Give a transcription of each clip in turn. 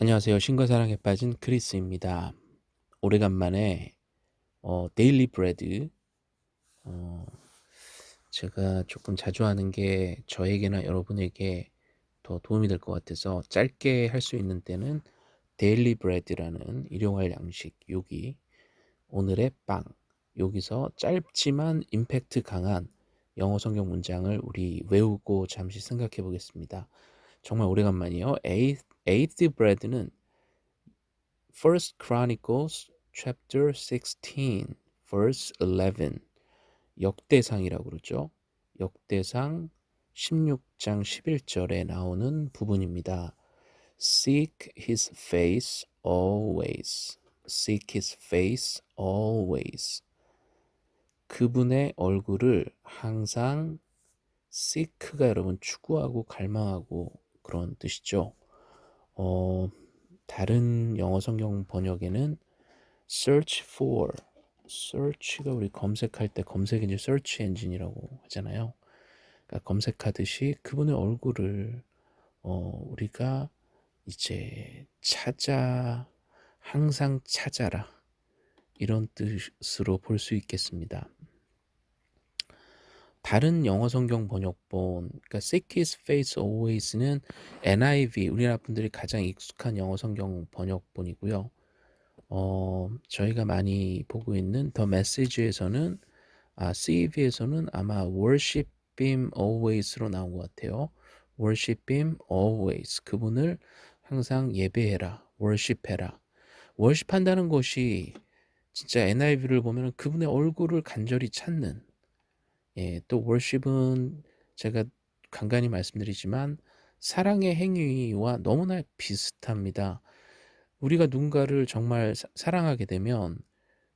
안녕하세요. 신과 사랑에 빠진 크리스입니다. 오래간만에 어, Daily Bread 어, 제가 조금 자주 하는 게 저에게나 여러분에게 더 도움이 될 것 같아서 짧게 할 수 있는 때는 Daily Bread라는 일용할 양식 요기 오늘의 빵 여기서 짧지만 임팩트 강한 영어 성경 문장을 우리 외우고 잠시 생각해 보겠습니다. 정말 오래간만이에요. Daily, Daily Bread는 First Chronicles chapter 16 verse 11 역대상이라고 그러죠. 역대상 16장 11절에 나오는 부분입니다. Seek his face always. Seek his face always. 그분의 얼굴을 항상 seek가 여러분 추구하고 갈망하고 그런 뜻이죠. 어, 다른 영어 성경 번역에는 search for, search가 우리 검색할 때 검색이 이제 search 엔진이라고 하잖아요. 그러니까 검색하듯이 그분의 얼굴을 어, 우리가 이제 찾아 항상 찾아라 이런 뜻으로 볼 수 있겠습니다. 다른 영어 성경 번역본, 그러니까 His Face Always는 NIV, 우리나라 분들이 가장 익숙한 영어 성경 번역본이고요. 어, 저희가 많이 보고 있는 더 메시지에서는 아, CEV에서는 아마 Worship Him Always로 나온 것 같아요. Worship Him Always. 그분을 항상 예배해라. worship해라. worship한다는 것이 진짜 NIV를 보면 그분의 얼굴을 간절히 찾는 예, 또 worship은 제가 간간히 말씀드리지만 사랑의 행위와 너무나 비슷합니다. 우리가 누군가를 정말 사, 사랑하게 되면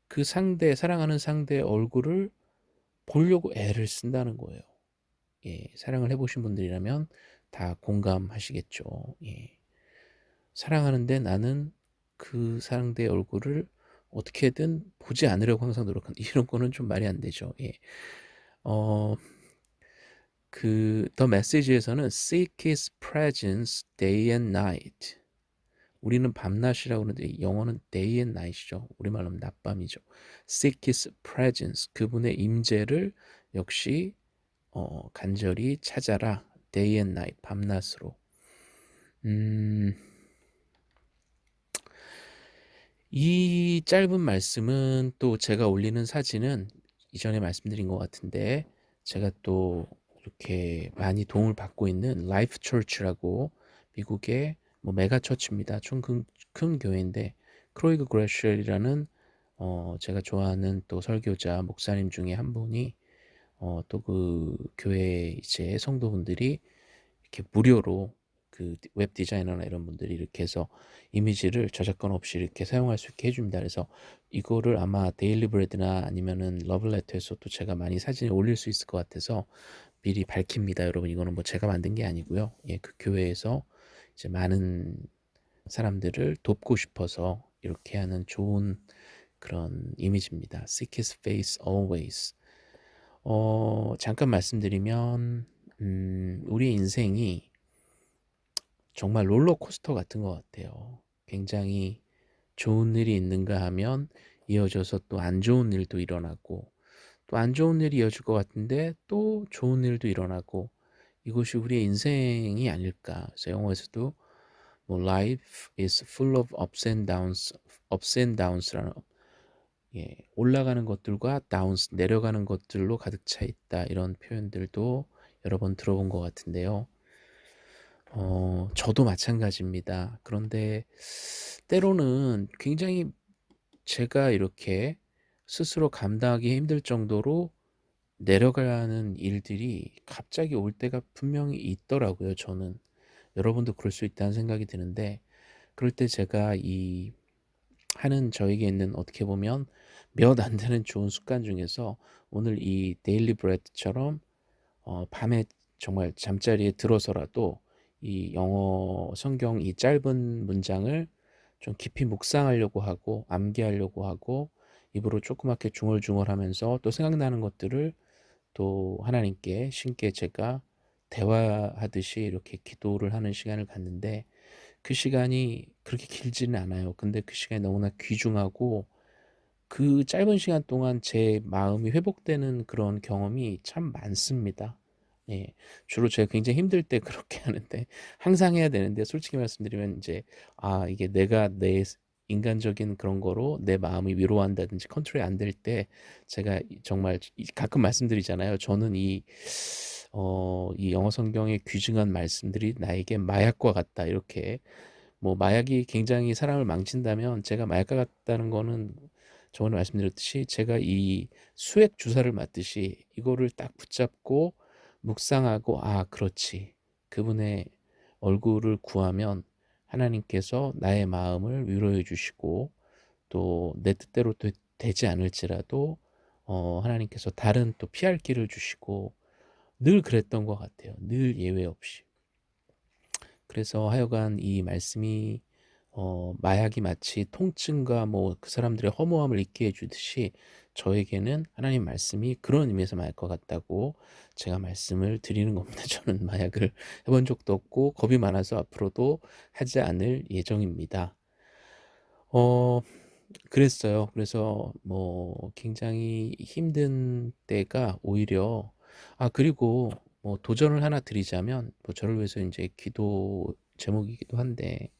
그 상대, 사랑하는 상대의 얼굴을 보려고 애를 쓴다는 거예요. 예, 사랑을 해보신 분들이라면 다 공감하시겠죠. 예. 사랑하는데 나는 그 상대의 얼굴을 어떻게든 보지 않으려고 항상 노력한 이런 거는 좀 말이 안 되죠. 예. 어, 그, 더 메시지에서는 seek his presence day and night. 우리는 밤낮이라고 하는데 영어는 day and night이죠. 우리말로 하면 낮밤이죠. seek his presence. 그분의 임재를 역시 어, 간절히 찾아라. day and night. 밤낮으로. 음, 이 짧은 말씀은 또 제가 올리는 사진은 이전에 말씀드린 것 같은데 제가 또 이렇게 많이 도움을 받고 있는 Life Church라고 미국의 뭐 mega church입니다. 좀큰 큰 교회인데 Craig Groeschel이라는 어 제가 좋아하는 또 설교자 목사님 중에 한 분이 어 또 그 교회 이제 성도분들이 이렇게 무료로 그 웹 디자이너나 이런 분들이 이렇게 해서 이미지를 저작권 없이 이렇게 사용할 수 있게 해줍니다. 그래서 이거를 아마 Daily Bread나 아니면은 Love Letter에서 또 제가 많이 사진을 올릴 수 있을 것 같아서 미리 밝힙니다. 여러분 이거는 뭐 제가 만든 게 아니고요. 예, 그 교회에서 이제 많은 사람들을 돕고 싶어서 이렇게 하는 좋은 그런 이미지입니다. Seek His face always. 어, 잠깐 말씀드리면 음, 우리 인생이 정말 롤러코스터 같은 것 같아요. 굉장히 좋은 일이 있는가 하면 이어져서 또 안 좋은 일도 일어나고 또 안 좋은 일이 이어질 것 같은데 또 좋은 일도 일어나고 이것이 우리의 인생이 아닐까. 그래서 영어에서도 뭐 life is full of ups and downs, ups and downs라는 예, 올라가는 것들과 downs 내려가는 것들로 가득 차 있다 이런 표현들도 여러 번 들어본 것 같은데요. 어, 저도 마찬가지입니다. 그런데 때로는 굉장히 제가 이렇게 스스로 감당하기 힘들 정도로 내려가는 일들이 갑자기 올 때가 분명히 있더라고요. 저는 여러분도 그럴 수 있다는 생각이 드는데 그럴 때 제가 이 하는 저에게 있는 어떻게 보면 몇 안 되는 좋은 습관 중에서 오늘 이 데일리 브레드처럼 어, 밤에 정말 잠자리에 들어서라도 이 영어 성경 이 짧은 문장을 좀 깊이 묵상하려고 하고 암기하려고 하고 입으로 조그맣게 중얼중얼하면서 또 생각나는 것들을 또 하나님께 신께 제가 대화하듯이 이렇게 기도를 하는 시간을 갖는데 그 시간이 그렇게 길지는 않아요. 근데 그 시간이 너무나 귀중하고 그 짧은 시간 동안 제 마음이 회복되는 그런 경험이 참 많습니다. 예. 주로 제가 굉장히 힘들 때 그렇게 하는데 항상 해야 되는데 솔직히 말씀드리면 인제 아 이게 내가 내스 인간적인 그런 거로 내 마음이 위로한다든지 컨트롤이 안 될 때 제가 이 정말 이 가끔 말씀드리잖아요. 저는 이 어 이 영어 성경의 귀중한 말씀들이 나에게 마약과 같다 이렇게 뭐 마약이 굉장히 사람을 망친다면 제가 마약과 같다는 거는 저번에 말씀드렸듯이 제가 이 수액 주사를 맞듯이 이거를 딱 붙잡고 묵상하고 '아 그렇지. 그분의 얼굴을 구하면 하나님께서 나의 마음을 위로해 주시고 또 내 뜻대로 되 되지 않을지라도 어 하나님께서 다른 또 피할 길을 주시고' 늘 그랬던 것 같아요, 늘 예외 없이. 그래서 하여간 이 말씀이 어 마약이 마치 통증과 뭐 그 사람들의 허무함을 잊게 해 주듯이 저에게는 하나님 말씀이 그런 의미에서 마약과 같다고 제가 말씀을 드리는 겁니다. 저는 마약을 해본 적도 없고 겁이 많아서 앞으로도 하지 않을 예정입니다. 어 그랬어요. 그래서 뭐 굉장히 힘든 때가 오히려 아 그리고 뭐 도전을 하나 드리자면 뭐 저를 위해서 인제 기도 제목이기도 한데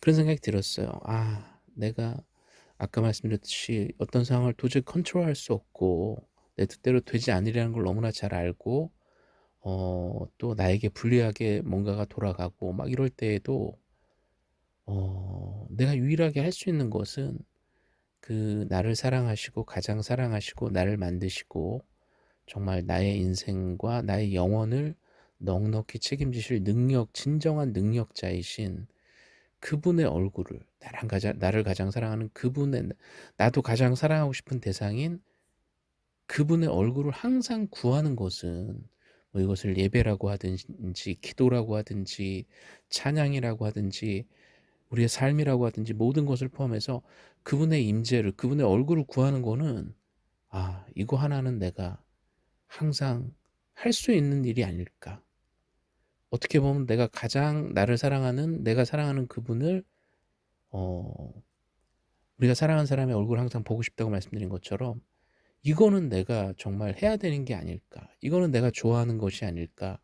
그런 생각이 들었어요. '아 내가 아까 말씀드렸듯이 어떤 상황을 도저히 컨트롤할 수 없고 내 뜻대로 되지 않으리라는 걸 너무나 잘 알고 어 또 나에게 불리하게 뭔가가 돌아가고 막 이럴 때에도 어 내가 유일하게 할 수 있는 것은 그 나를 사랑하시고 가장 사랑하시고 나를 만드시고 정말 나의 인생과 나의 영혼을 넉넉히 책임지실 능력 진정한 능력자이신 그분의 얼굴을 나랑 가장 나를 가장 사랑하는 그분의 나도 가장 사랑하고 싶은 대상인 그분의 얼굴을 항상 구하는 것은 뭐 이것을 예배라고 하든지 기도라고 하든지 찬양이라고 하든지 우리의 삶이라고 하든지 모든 것을 포함해서 그분의 임재를 그분의 얼굴을 구하는 거는 '아 이거 하나는 내가 항상 할 수 있는 일이 아닐까.' 어떻게 보면 내가 가장 나를 사랑하는 내가 사랑하는 그분을 어 우리가 사랑하는 사람의 얼굴을 항상 보고 싶다고 말씀드린 것처럼 '이거는 내가 정말 해야 되는 게 아닐까. 이거는 내가 좋아하는 것이 아닐까.'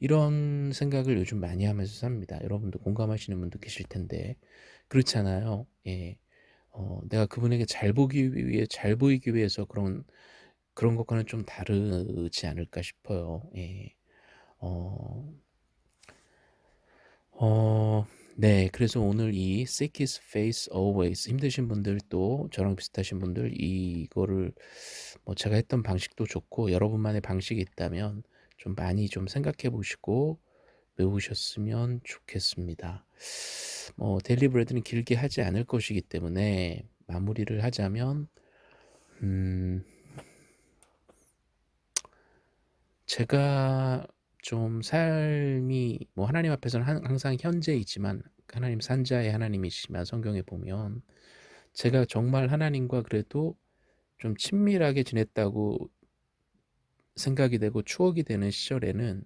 이런 생각을 요즘 많이 하면서 삽니다. 여러분도 공감하시는 분도 계실 텐데 그렇잖아요. 예. 어 내가 그분에게 잘 보기 위해 잘 보이기 위해서 그런 그런 것과는 좀 다르지 않을까 싶어요. 예. 어 어 네. 그래서 오늘 이 Seek His face always 힘드신 분들 또 저랑 비슷하신 분들 이거를 뭐 제가 했던 방식도 좋고 여러분만의 방식이 있다면 좀 많이 좀 생각해 보시고 외우셨으면 좋겠습니다. 뭐 데일리 브레드는 길게 하지 않을 것이기 때문에 마무리를 하자면 음 제가 좀 삶이 뭐 하나님 앞에서는 항 항상 현재이지만 하나님 산자의 하나님이시지만 성경에 보면 제가 정말 하나님과 그래도 좀 친밀하게 지냈다고 생각이 되고 추억이 되는 시절에는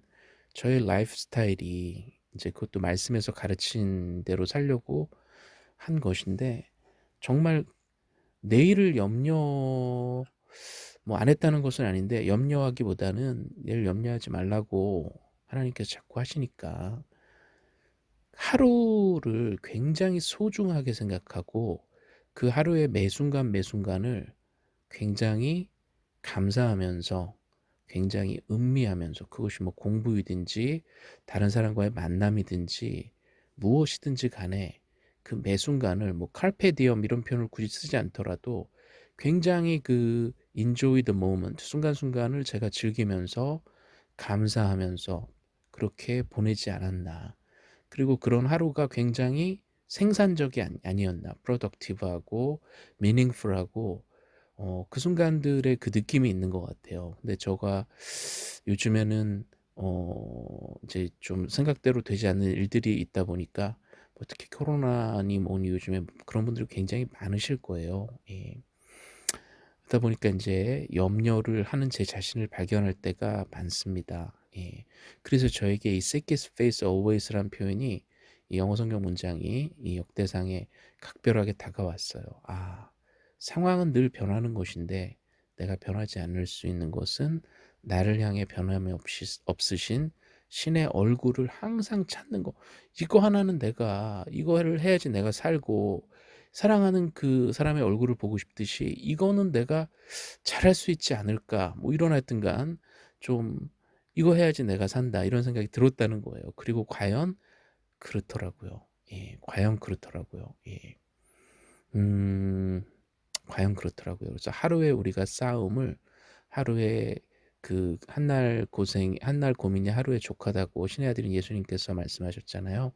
저의 라이프 스타일이 인제 그것도 말씀에서 가르친 대로 살려고 한 것인데 정말 내일을 염려 뭐 안 했다는 것은 아닌데 염려하기보다는 내일 염려하지 말라고 하나님께서 자꾸 하시니까 하루를 굉장히 소중하게 생각하고 그 하루의 매 순간 매 순간을 굉장히 감사하면서 굉장히 음미하면서 그것이 뭐 공부이든지 다른 사람과의 만남이든지 무엇이든지 간에 그 매 순간을 뭐 diem 이런 표현을 굳이 쓰지 않더라도 굉장히 그 enjoy the moment 순간순간을 제가 즐기면서 감사하면서 그렇게 보내지 않았나. 그리고 그런 하루가 굉장히 생산적이 아니 아니었나. productive하고 meaningful하고 어 그 순간들의 그 느낌이 있는 것 같아요. 근데 제가 요즘에는 어 이제 좀 생각대로 되지 않는 일들이 있다 보니까 뭐 특히 코로나니 뭐니 요즘에 그런 분들이 굉장히 많으실 거예요. 예. 그러다 보니까 인제 염려를 하는 제 자신을 발견할 때가 많습니다. 예. 그래서 저에게 이 his face always라는 표현이 이 영어 성경 문장이 이 역대상에 각별하게 다가왔어요. 아 상황은 늘 변하는 것인데 내가 변하지 않을 수 있는 것은 나를 향해 변함이 없이 없으신 신의 얼굴을 항상 찾는 거. 이거 하나는 내가 이거를 해야지 내가 살고 사랑하는 그 사람의 얼굴을 보고 싶듯이 '이거는 내가 잘할 수 있지 않을까.' 뭐 이런 하여튼 간 좀 '이거 해야지 내가 산다.' 이런 생각이 들었다는 거예요. 그리고 과연 그렇더라고요. 예. 과연 그렇더라고요. 예. 음 과연 그렇더라고요. 그래서 하루에 우리가 싸움을 하루에 그 한날 고생 한날 고민이 하루에 족하다고 신의 아들인 예수님께서 말씀하셨잖아요.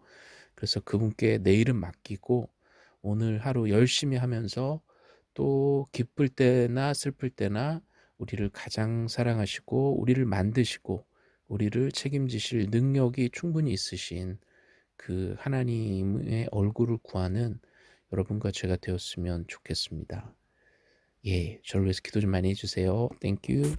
그래서 그분께 내일은 맡기고 오늘 하루 열심히 하면서 또 기쁠 때나 슬플 때나 우리를 가장 사랑하시고 우리를 만드시고 우리를 책임지실 능력이 충분히 있으신 그 하나님의 얼굴을 구하는 여러분과 제가 되었으면 좋겠습니다. 예. 저를 위해서 기도 좀 많이 해 주세요. 땡큐.